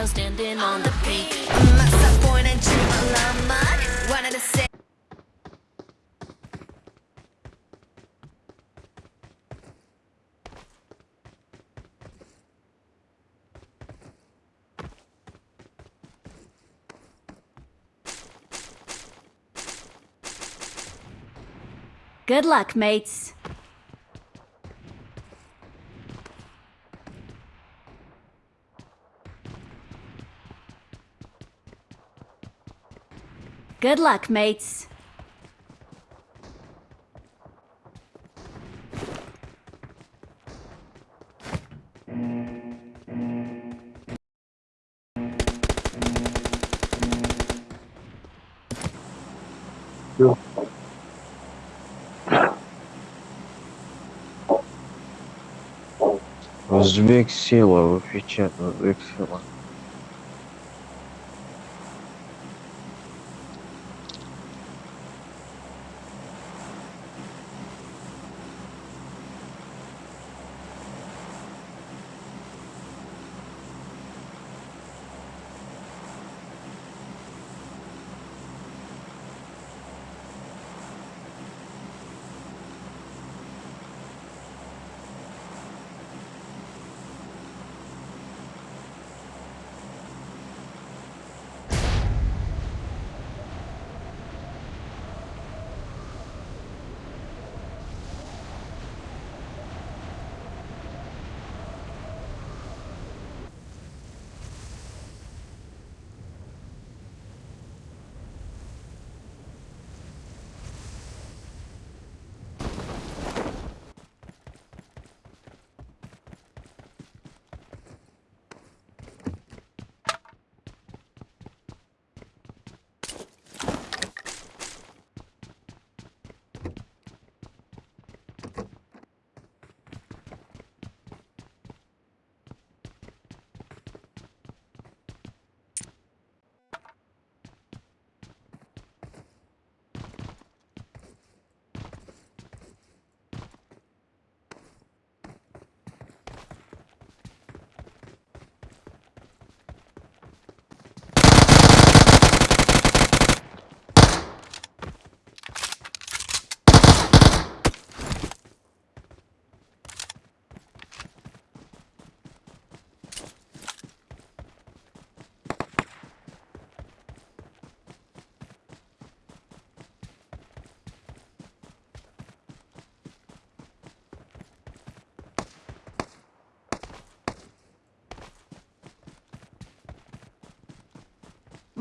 girl standing on the beat. 막상 보이는 주말라만 wanted to say Good luck, mates. Good luck, mates. Yeah. Sila, Öpüçen, Özbek sila.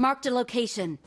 Marked a location.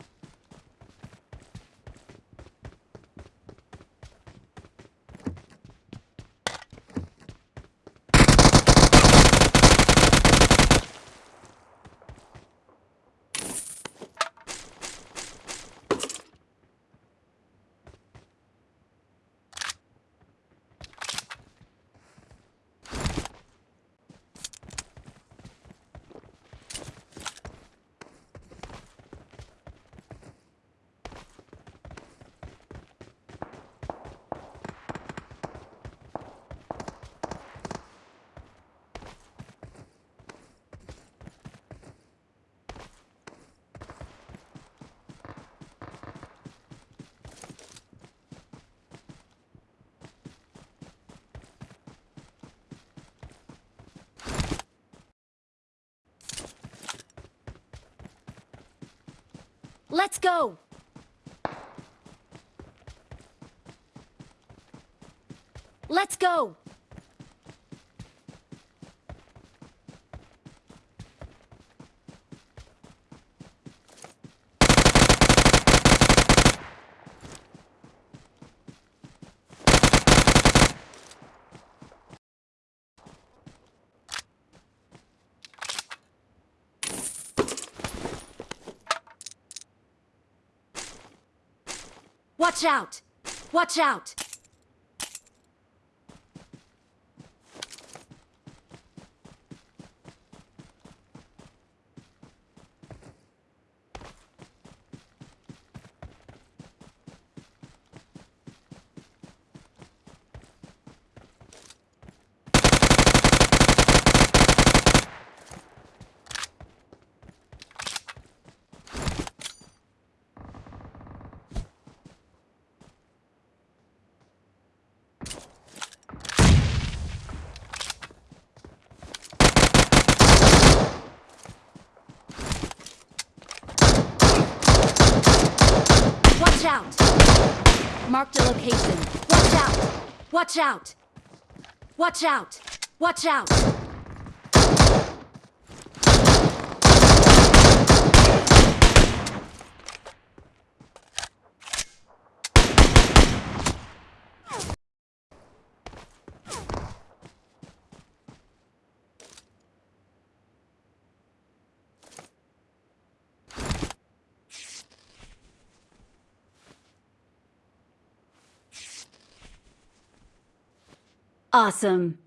Let's go! Let's go! Watch out! Watch out! Watch out! Marked a location. Watch out! Watch out! Watch out! Watch out! Awesome.